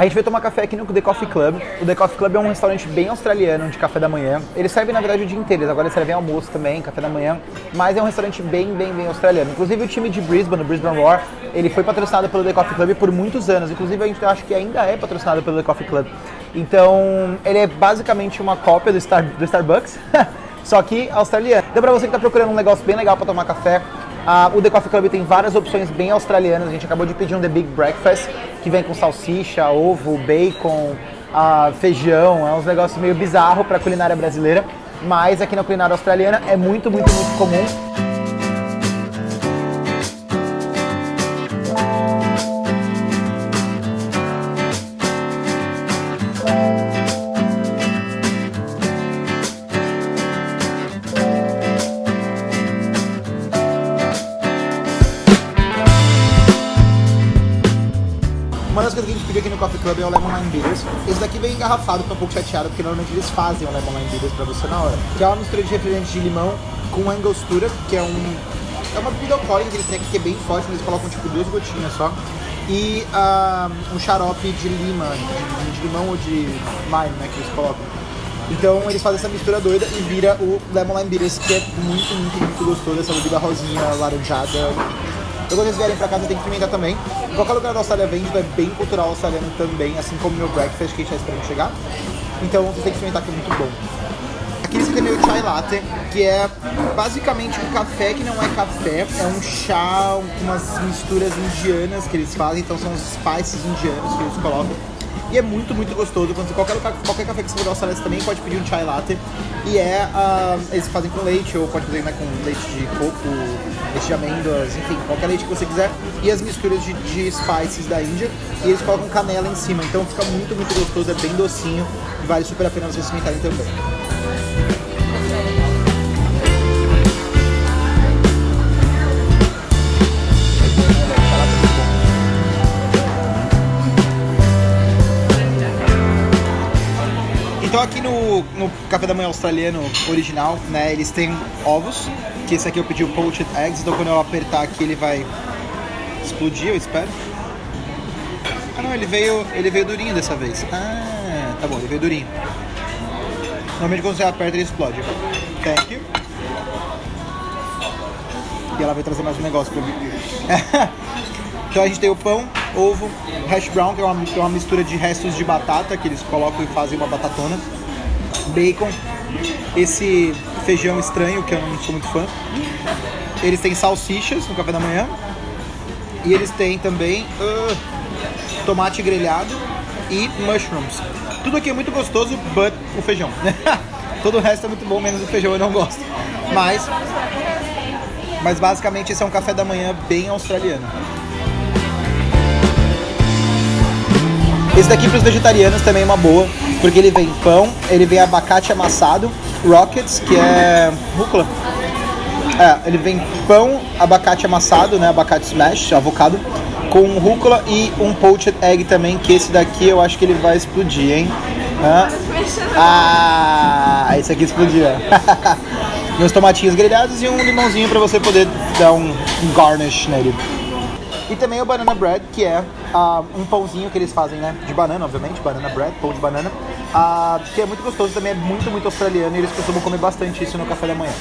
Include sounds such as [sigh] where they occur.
A gente veio tomar café aqui no The Coffee Club. O The Coffee Club é um restaurante bem australiano de café da manhã. Eles servem, na verdade, o dia inteiro. Agora eles servem almoço também, café da manhã. Mas é um restaurante bem, bem, bem australiano. Inclusive o time de Brisbane, o Brisbane Roar, ele foi patrocinado pelo The Coffee Club por muitos anos. Inclusive a gente acha que ainda é patrocinado pelo The Coffee Club. Então, ele é basicamente uma cópia do, Star, do Starbucks, [laughs] só que australiano. Então, pra você que está procurando um negócio bem legal para tomar café, Uh, o The Coffee Club tem várias opções bem australianas. A gente acabou de pedir um The Big Breakfast, que vem com salsicha, ovo, bacon, uh, feijão. É uns negócios meio bizarro para culinária brasileira, mas aqui na culinária australiana é muito, muito, muito comum. Uma das coisas que a gente pediu aqui no Coffee Club é o Lemon Lime Bitters. Esse daqui vem engarrafado, tô um pouco chateado, porque normalmente eles fazem o Lemon Lime Bitters pra você na hora. Que é uma mistura de refrigerante de limão com angostura, que é um... É uma bebida alcoólica que eles têm aqui que é bem forte, mas eles colocam tipo duas gotinhas só. E uh, um xarope de lima, de, limão ou de lime, né, que eles colocam. Então eles fazem essa mistura doida e vira o Lemon Lime Bitters, que é muito, muito, muito gostoso. Essa bebida rosinha, laranjada, quando vocês vierem pra casa tem que experimentar também. Em qualquer lugar da Austrália vende, é bem cultural australiano também, assim como meu breakfast que a gente tá esperando chegar. Então vocês têm que experimentar que é muito bom. Aqui eles têm meu chai latte, que é basicamente um café que não é café, é um chá com umas misturas indianas que eles fazem, então são os spices indianos que eles colocam. E é muito, muito gostoso. Quando qualquer, qualquer café que você for você também pode pedir um chai latte. E é, uh, eles fazem com leite, ou pode fazer né, com leite de coco, leite de amêndoas, enfim, qualquer leite que você quiser. E as misturas de, de spices da Índia. E eles colocam canela em cima. Então fica muito, muito gostoso, é bem docinho. E vale super a pena vocês experimentarem também. Então aqui no, no café da manhã australiano original, né, eles têm ovos, que esse aqui eu pedi o poached eggs, então quando eu apertar aqui ele vai explodir, eu espero. Ah não, ele veio, ele veio durinho dessa vez. Ah, tá bom, ele veio durinho. Normalmente quando você aperta ele explode. Thank you. E ela vai trazer mais um negócio pra mim. [laughs] então a gente tem o pão, ovo, hash brown, que é uma, que é uma mistura de restos de batata que eles colocam e fazem uma batatona, bacon, esse feijão estranho que eu não sou muito fã. Eles têm salsichas no café da manhã e eles têm também uh, tomate grelhado e mushrooms. Tudo aqui é muito gostoso, but o feijão. [laughs] Todo o resto é muito bom, menos o feijão eu não gosto. Mas, mas basicamente esse é um café da manhã bem australiano. Esse daqui para os vegetarianos também é uma boa, porque ele vem pão, ele vem abacate amassado, rockets, que é rúcula. É, ele vem pão, abacate amassado, né, abacate smash, avocado, com rúcula e um poached egg também, que esse daqui eu acho que ele vai explodir, hein? Ah, esse aqui explodiu. [laughs] Meus tomatinhos grelhados e um limãozinho para você poder dar um garnish nele. E também o banana bread, que é uh, um pãozinho que eles fazem, né? De banana, obviamente, banana bread, pão de banana. Uh, que é muito gostoso, também é muito, muito australiano e eles costumam comer bastante isso no café da manhã.